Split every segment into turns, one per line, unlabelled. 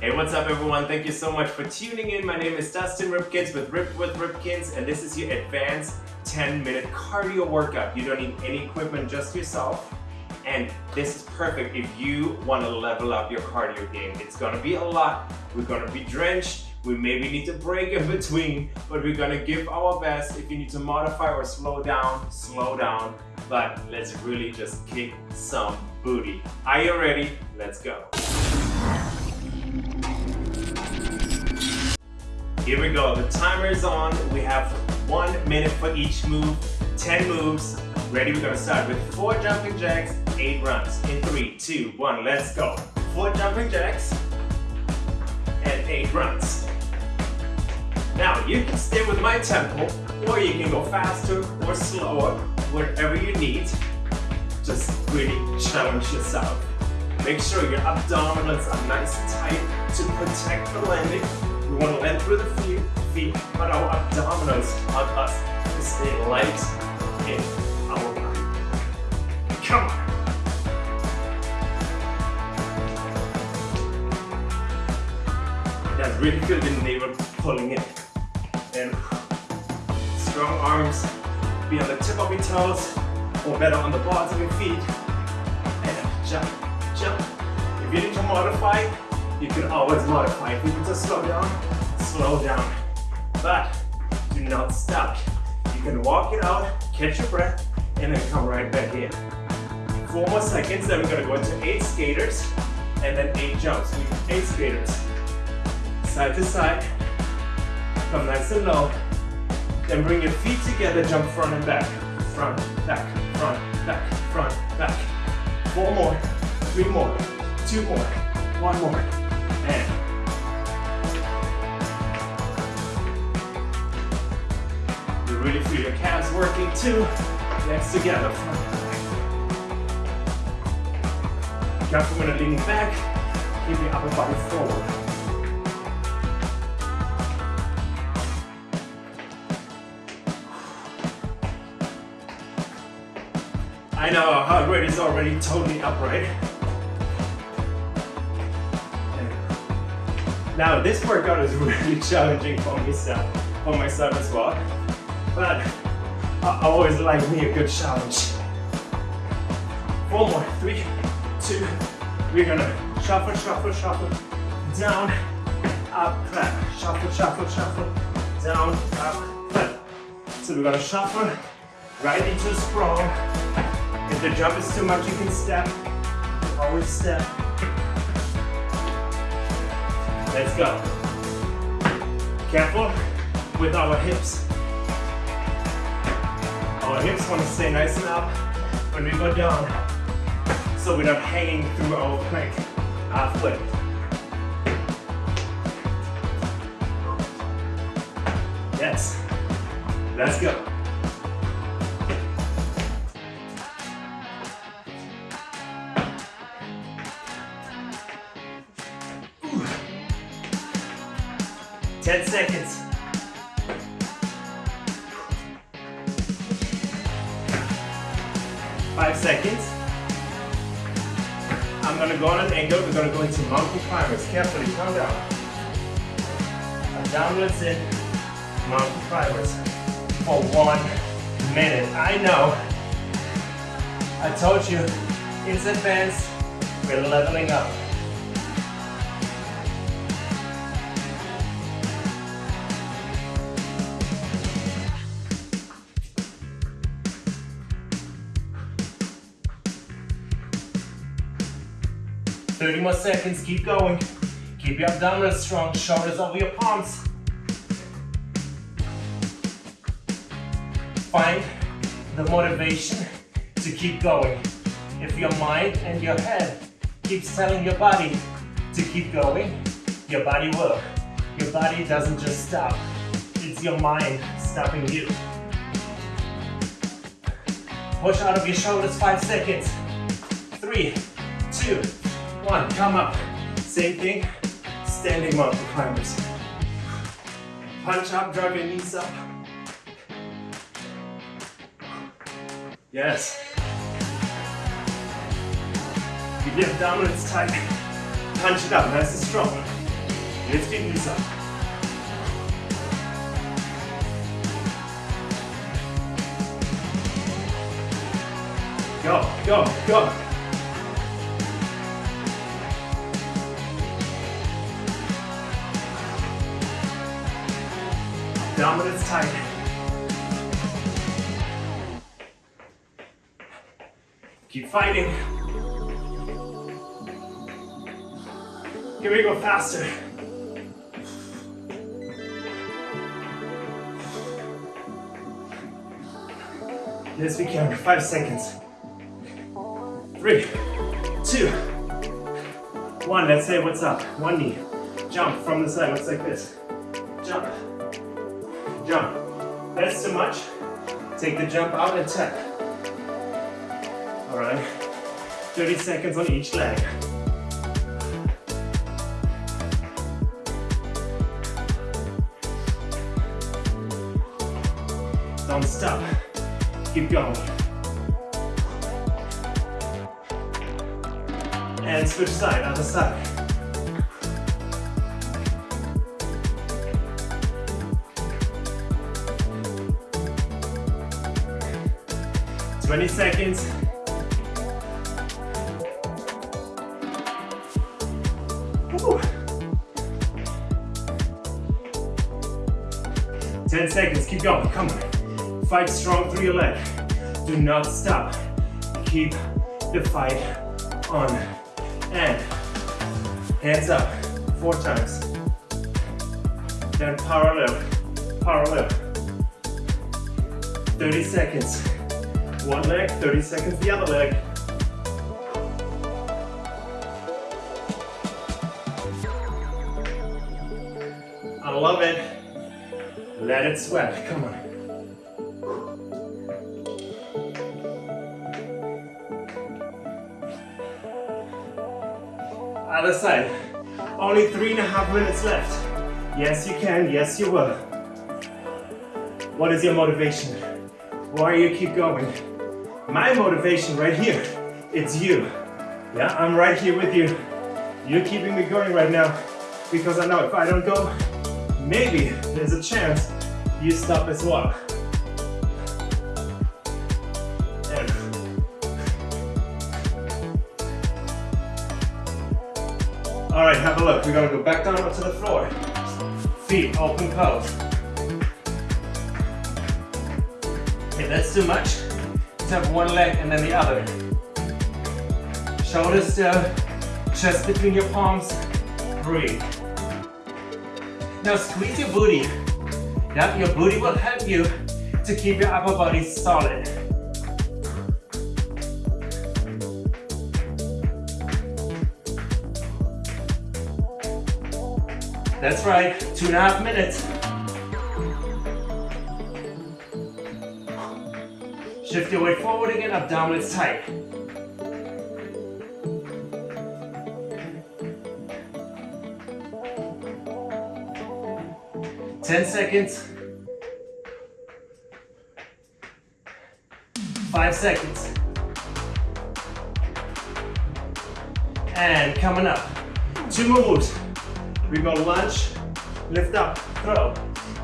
Hey, what's up everyone? Thank you so much for tuning in. My name is Dustin Ripkins with Rip with Ripkins and this is your advanced 10 minute cardio workout. You don't need any equipment, just yourself. And this is perfect if you want to level up your cardio game. It's gonna be a lot. We're gonna be drenched. We maybe need to break in between, but we're gonna give our best. If you need to modify or slow down, slow down. But let's really just kick some booty. Are you ready? Let's go. Here we go, the timer is on. We have one minute for each move, 10 moves. Ready, we're gonna start with four jumping jacks, eight runs. In three, two, one, let's go. Four jumping jacks and eight runs. Now, you can stay with my tempo, or you can go faster or slower, whatever you need. Just really challenge yourself. Make sure your abdominals are nice and tight to protect the landing we want to land through the feet, feet but our abdominals help us to stay light in our body. Come on. That's really good in navel pulling in. And strong arms, be on the tip of your toes, or better on the balls of your feet. And jump, jump. If you need to modify, you can always modify. If you need to slow down, slow down. But do not stop. You can walk it out, catch your breath, and then come right back in. Four more seconds, then we're gonna go into eight skaters, and then eight jumps. Eight skaters. Side to side. Come nice and low. Then bring your feet together, jump front and back. Front, back, front, back, front, back. Four more, three more, two more, one more. You really feel your calves working too. Legs together. Careful when you're leaning back. Keep your upper body forward. I know our heart rate is already totally upright. Now this workout is really challenging for myself, for myself as well. But I always like me a good challenge. Four more, three, two, we're gonna shuffle, shuffle, shuffle, down, up, clap, shuffle, shuffle, shuffle, down, up, clap. So we're gonna shuffle right into a sprawl. If the jump is too much, you can step, always step. Let's go. Careful with our hips. Our hips want to stay nice and up when we go down so we're not hanging through our plank halfway. Yes. Let's go. Five seconds. I'm gonna go on an angle. We're gonna go into mountain climbers. Carefully, calm down. Downwards in mountain climbers for one minute. I know. I told you, it's advanced. We're leveling up. 30 more seconds, keep going. Keep your abdominals strong, shoulders over your palms. Find the motivation to keep going. If your mind and your head keeps telling your body to keep going, your body will. Your body doesn't just stop. It's your mind stopping you. Push out of your shoulders, five seconds. Three, two, one, come up. Same thing, standing mountain climbers. Punch up, drive your knees up. Yes. Keep your abdominals tight. Punch it up, nice and strong. Lift your knees up. Go, go, go. Dominance tight. Keep fighting. Here we go faster. Yes, we can. Five seconds. Three, two, one. Let's say what's up. One knee. Jump from the side. Looks like this. Jump. Jump. That's too much. Take the jump out and tap. All right. 30 seconds on each leg. Don't stop. Keep going. And switch side, other side. Twenty seconds. Woo. 10 seconds, keep going, come on. Fight strong through your leg. Do not stop. Keep the fight on. And hands up, four times. Then parallel, parallel. 30 seconds. One leg, 30 seconds the other leg. I love it. Let it sweat, come on. Other side. Only three and a half minutes left. Yes, you can. Yes, you will. What is your motivation? Why you keep going? My motivation right here, it's you. Yeah, I'm right here with you. You're keeping me going right now because I know if I don't go, maybe there's a chance you stop as well. All right, have a look. We're gonna go back down onto the floor. Feet open, close. Okay, that's too much. Have one leg and then the other. Shoulders still, chest between your palms. Breathe. Now squeeze your booty. Yep, your booty will help you to keep your upper body solid. That's right, two and a half minutes. Shift your weight forward again, abdominals tight. Ten seconds. Five seconds. And coming up. Two more moves. We go lunge, lift up, throw.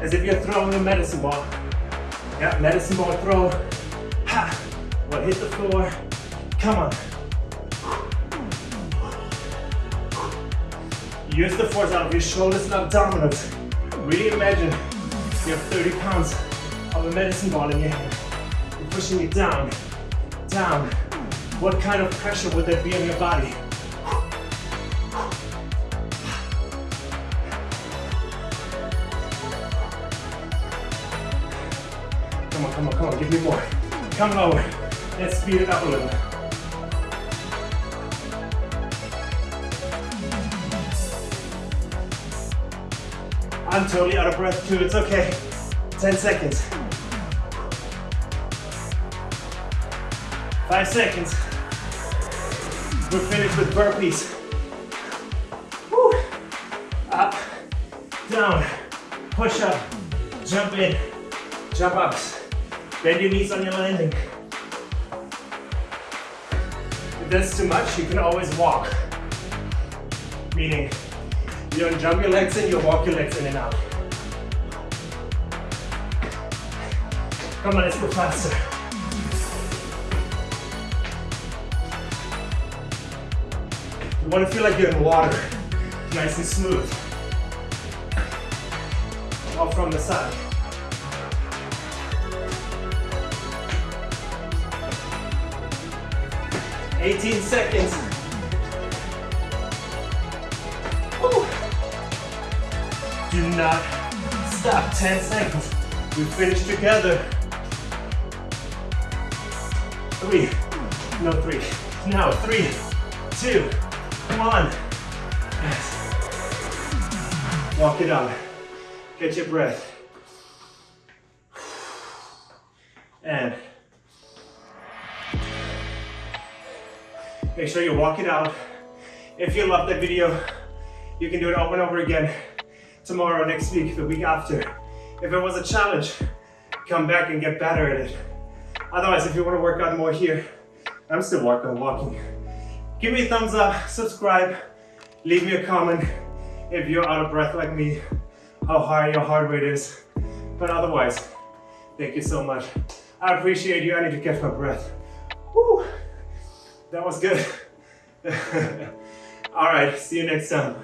As if you're throwing a medicine ball. Yeah, medicine ball throw. Hit the floor. Come on. Use the force out of your shoulders and abdominals. Really imagine you have 30 pounds of a medicine ball in your hand. You're pushing it down, down. What kind of pressure would that be on your body? Come on, come on, come on, give me more. Come lower. Let's speed it up a little. I'm totally out of breath too, it's okay. 10 seconds. Five seconds. We're finished with burpees. Woo. Up, down, push up, jump in, jump ups. Bend your knees on your landing. If that's too much, you can always walk. Meaning, You don't jump your legs in, you walk your legs in and out. Come on, let's go faster. You want to feel like you're in water, nice and smooth. All from the side. Eighteen seconds. Woo. Do not stop. Ten seconds. We finish together. Three. No, three. Now, three, two, one. Yes. Walk it out. Get your breath. And make sure you walk it out. If you love that video, you can do it over and over again tomorrow, next week, the week after. If it was a challenge, come back and get better at it. Otherwise, if you want to work out more here, I'm still working on walking. Give me a thumbs up, subscribe, leave me a comment if you're out of breath like me, how high your heart rate is. But otherwise, thank you so much. I appreciate you. I need to catch my breath. Woo! That was good. All right, see you next time.